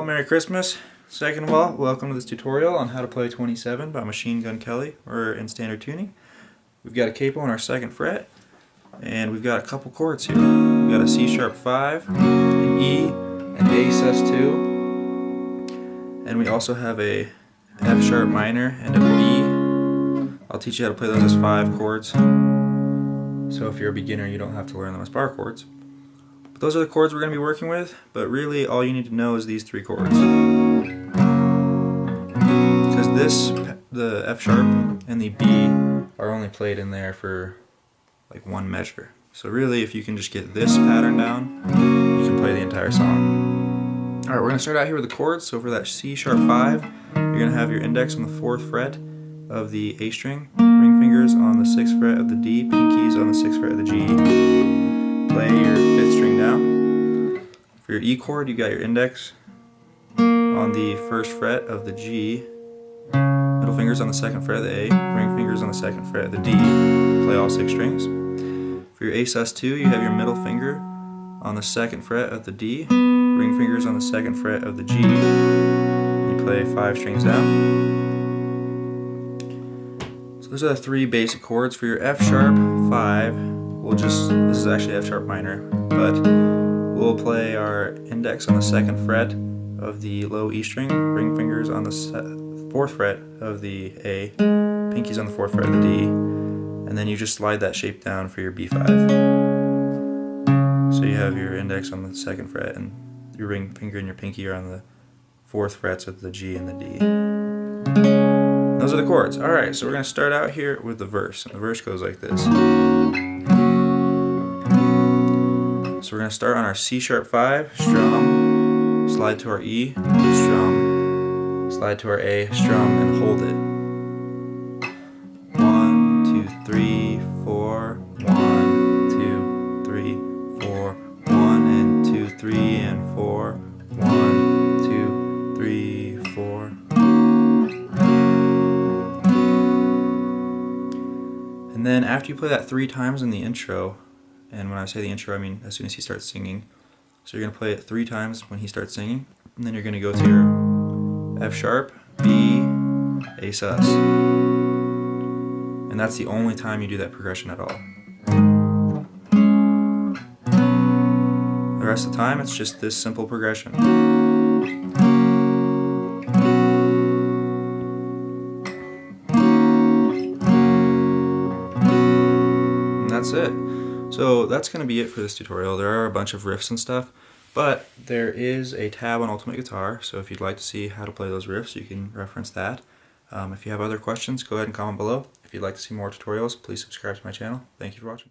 all, Merry Christmas. Second of all, welcome to this tutorial on how to play 27 by Machine Gun Kelly. We're in standard tuning. We've got a capo on our second fret, and we've got a couple chords here. We've got a C sharp 5, an E, an A sus2, and we also have a F sharp minor and a B. I'll teach you how to play those as five chords. So if you're a beginner, you don't have to learn them as bar chords. Those are the chords we're going to be working with, but really all you need to know is these three chords. Because this, the F sharp and the B are only played in there for like one measure. So really, if you can just get this pattern down, you can play the entire song. Alright, we're going to start out here with the chords. So for that C sharp 5, you're going to have your index on the 4th fret of the A string, ring fingers on the 6th fret of the D, pinkies on the 6th fret of the G. Play your 5th string down. For your E chord, you got your index on the 1st fret of the G, middle fingers on the 2nd fret of the A, ring fingers on the 2nd fret of the D. Play all 6 strings. For your A sus2, you have your middle finger on the 2nd fret of the D, ring fingers on the 2nd fret of the G. You play 5 strings down. So those are the three basic chords for your F sharp 5. We'll just, this is actually F sharp minor, but we'll play our index on the second fret of the low E string, ring fingers on the fourth fret of the A, pinkies on the fourth fret of the D, and then you just slide that shape down for your B5. So you have your index on the second fret and your ring finger and your pinky are on the fourth frets of the G and the D. Those are the chords. Alright, so we're going to start out here with the verse. And the verse goes like this. So we're going to start on our C sharp 5, strum, slide to our E, strum, slide to our A, strum, and hold it. One, two, three, four, one, two, three, four, one, and two, three, and four, one, two, three, four. And then after you play that three times in the intro, and when I say the intro, I mean as soon as he starts singing. So you're going to play it three times when he starts singing, and then you're going to go to your F sharp, B, A sus. And that's the only time you do that progression at all. The rest of the time, it's just this simple progression. And that's it. So that's going to be it for this tutorial. There are a bunch of riffs and stuff, but there is a tab on Ultimate Guitar, so if you'd like to see how to play those riffs, you can reference that. Um, if you have other questions, go ahead and comment below. If you'd like to see more tutorials, please subscribe to my channel. Thank you for watching.